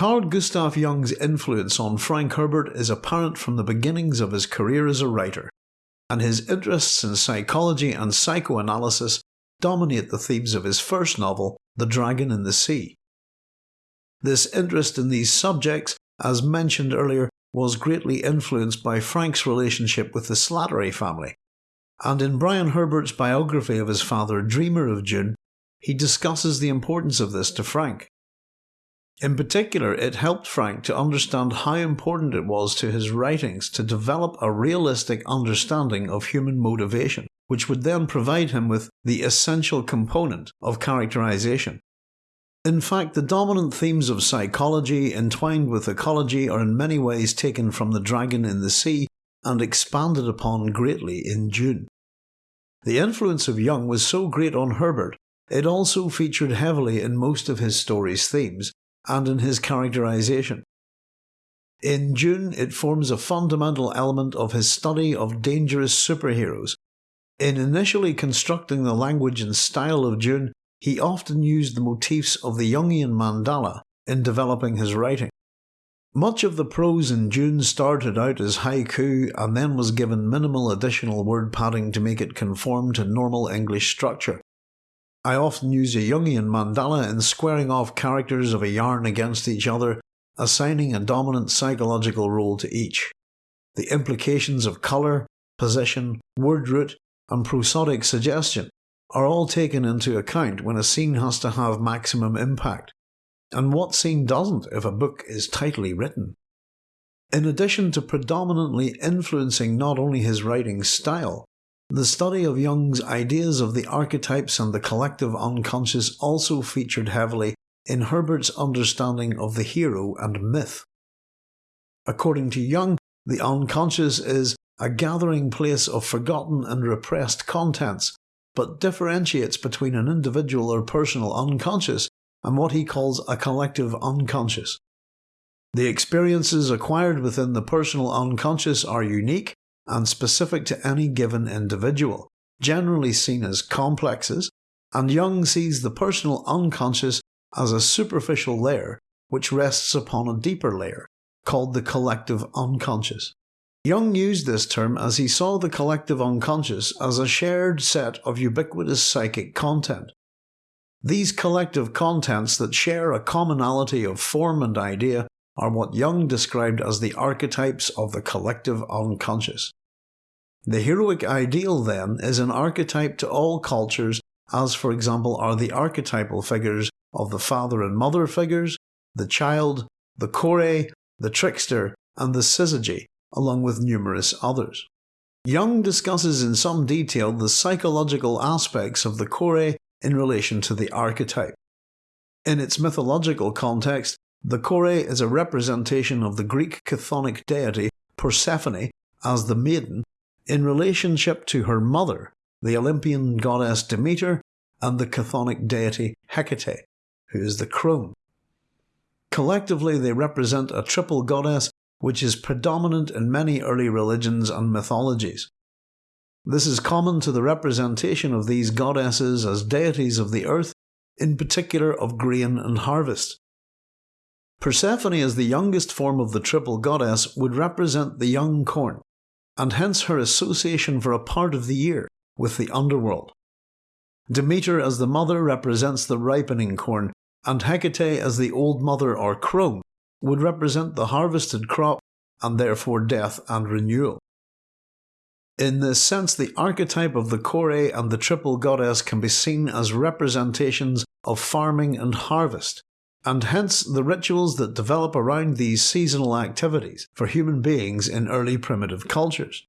Carl Gustav Jung's influence on Frank Herbert is apparent from the beginnings of his career as a writer, and his interests in psychology and psychoanalysis dominate the themes of his first novel, The Dragon in the Sea. This interest in these subjects, as mentioned earlier, was greatly influenced by Frank's relationship with the Slattery family, and in Brian Herbert's biography of his father, Dreamer of Dune, he discusses the importance of this to Frank. In particular, it helped Frank to understand how important it was to his writings to develop a realistic understanding of human motivation, which would then provide him with the essential component of characterization. In fact, the dominant themes of psychology entwined with ecology are in many ways taken from The Dragon in the Sea and expanded upon greatly in Dune. The influence of Jung was so great on Herbert, it also featured heavily in most of his story's themes, and in his characterization. In Dune, it forms a fundamental element of his study of dangerous superheroes. In initially constructing the language and style of Dune, he often used the motifs of the Jungian mandala in developing his writing. Much of the prose in Dune started out as haiku and then was given minimal additional word padding to make it conform to normal English structure. I often use a Jungian mandala in squaring off characters of a yarn against each other, assigning a dominant psychological role to each. The implications of colour, position, word root, and prosodic suggestion are all taken into account when a scene has to have maximum impact. And what scene doesn't if a book is tightly written? In addition to predominantly influencing not only his writing style, the study of Jung's ideas of the archetypes and the collective unconscious also featured heavily in Herbert's understanding of the hero and myth. According to Jung, the unconscious is a gathering place of forgotten and repressed contents, but differentiates between an individual or personal unconscious and what he calls a collective unconscious. The experiences acquired within the personal unconscious are unique and specific to any given individual, generally seen as complexes, and Jung sees the personal unconscious as a superficial layer which rests upon a deeper layer, called the collective unconscious. Jung used this term as he saw the collective unconscious as a shared set of ubiquitous psychic content. These collective contents that share a commonality of form and idea are what Jung described as the archetypes of the collective unconscious. The heroic ideal, then, is an archetype to all cultures, as for example are the archetypal figures of the father and mother figures, the child, the kore, the trickster, and the syzygy, along with numerous others. Jung discusses in some detail the psychological aspects of the kore in relation to the archetype. In its mythological context, the kore is a representation of the Greek chthonic deity Persephone as the maiden in relationship to her mother, the Olympian goddess Demeter, and the chthonic deity Hecate, who is the crone. Collectively, they represent a triple goddess which is predominant in many early religions and mythologies. This is common to the representation of these goddesses as deities of the earth, in particular of grain and harvest. Persephone as the youngest form of the triple goddess would represent the young corn, and hence her association for a part of the year with the underworld. Demeter as the mother represents the ripening corn, and Hecate as the old mother or crone would represent the harvested crop and therefore death and renewal. In this sense, the archetype of the Kore and the triple goddess can be seen as representations of farming and harvest, and hence the rituals that develop around these seasonal activities for human beings in early primitive cultures.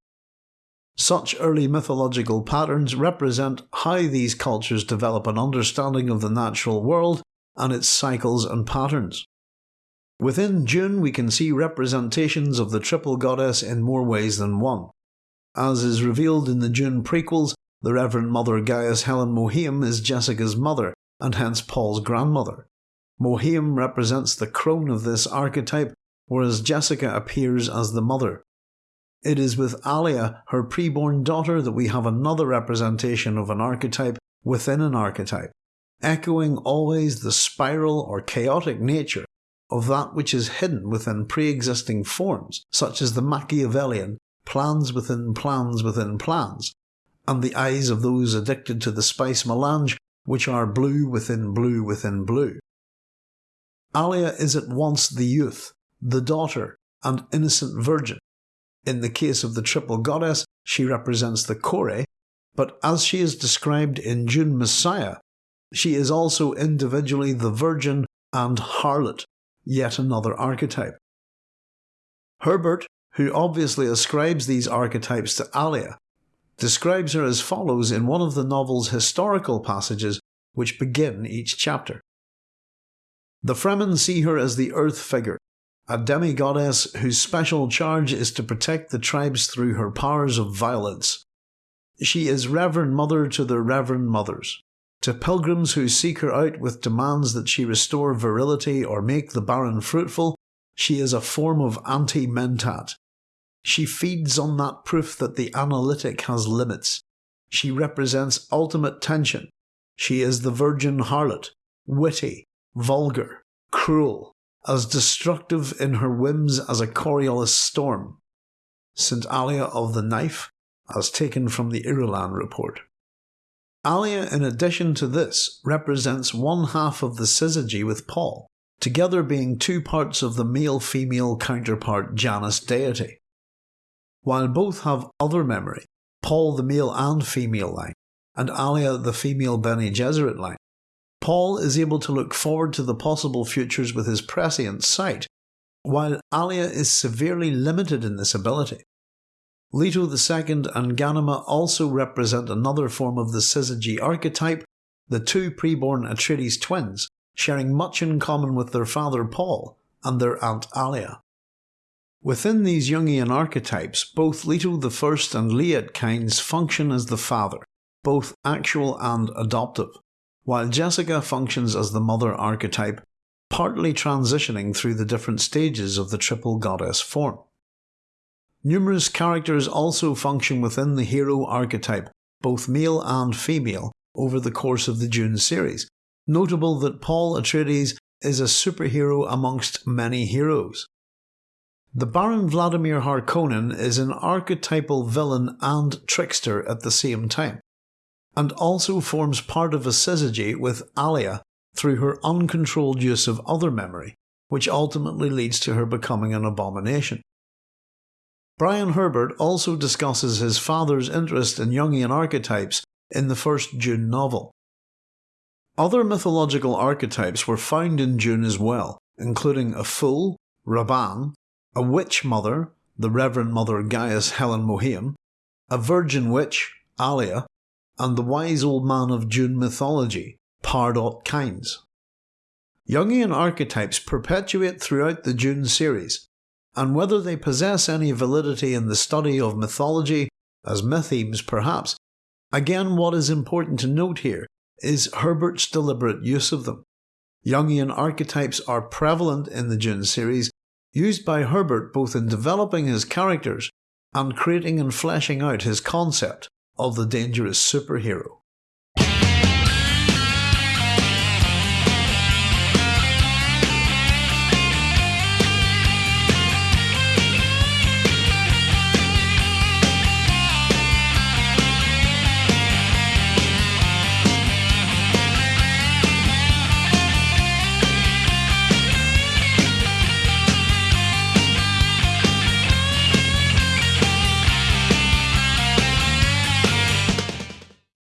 Such early mythological patterns represent how these cultures develop an understanding of the natural world and its cycles and patterns. Within Dune we can see representations of the triple goddess in more ways than one. As is revealed in the Dune prequels, the Reverend Mother Gaius Helen Mohiam is Jessica's mother, and hence Paul's grandmother. Mohiam represents the crone of this archetype, whereas Jessica appears as the mother. It is with Alia, her preborn daughter, that we have another representation of an archetype within an archetype, echoing always the spiral or chaotic nature of that which is hidden within pre-existing forms, such as the Machiavellian plans within plans within plans, and the eyes of those addicted to the spice melange, which are blue within blue within blue. Alia is at once the youth, the daughter, and innocent virgin. In the case of the triple goddess, she represents the Kore, but as she is described in Dune Messiah, she is also individually the virgin and harlot, yet another archetype. Herbert, who obviously ascribes these archetypes to Alia, describes her as follows in one of the novel's historical passages which begin each chapter. The Fremen see her as the earth figure, a demi-goddess whose special charge is to protect the tribes through her powers of violence. She is Reverend Mother to the Reverend Mothers. To pilgrims who seek her out with demands that she restore virility or make the barren fruitful, she is a form of anti-mentat. She feeds on that proof that the analytic has limits. She represents ultimate tension. She is the virgin harlot, witty, vulgar, cruel, as destructive in her whims as a Coriolis storm. St. Alia of the Knife, as taken from the Irulan report. Alia, in addition to this, represents one half of the syzygy with Paul, together being two parts of the male-female counterpart Janus deity. While both have other memory, Paul the male and female line, and Alia the female Bene Gesserit line, Paul is able to look forward to the possible futures with his prescient sight, while Alia is severely limited in this ability. Leto II and Ghanima also represent another form of the syzygy archetype, the two preborn Atreides twins, sharing much in common with their father Paul and their aunt Alia. Within these Jungian archetypes, both Leto I and Liet Kynes function as the father, both actual and adoptive, while Jessica functions as the mother archetype, partly transitioning through the different stages of the triple goddess form. Numerous characters also function within the hero archetype, both male and female, over the course of the Dune series. Notable that Paul Atreides is a superhero amongst many heroes. The Baron Vladimir Harkonnen is an archetypal villain and trickster at the same time, and also forms part of a syzygy with Alia through her uncontrolled use of other memory, which ultimately leads to her becoming an abomination. Brian Herbert also discusses his father's interest in Jungian archetypes in the first Dune novel. Other mythological archetypes were found in Dune as well, including a fool, Rabban, a witch mother, the Reverend Mother Gaius Helen Mohiam, a virgin witch, Alia, and the wise old man of Dune mythology, Pardot Kynes. Jungian archetypes perpetuate throughout the Dune series, and whether they possess any validity in the study of mythology, as mythemes perhaps, again what is important to note here is Herbert's deliberate use of them. Jungian archetypes are prevalent in the Dune series, used by Herbert both in developing his characters and creating and fleshing out his concept of the dangerous superhero.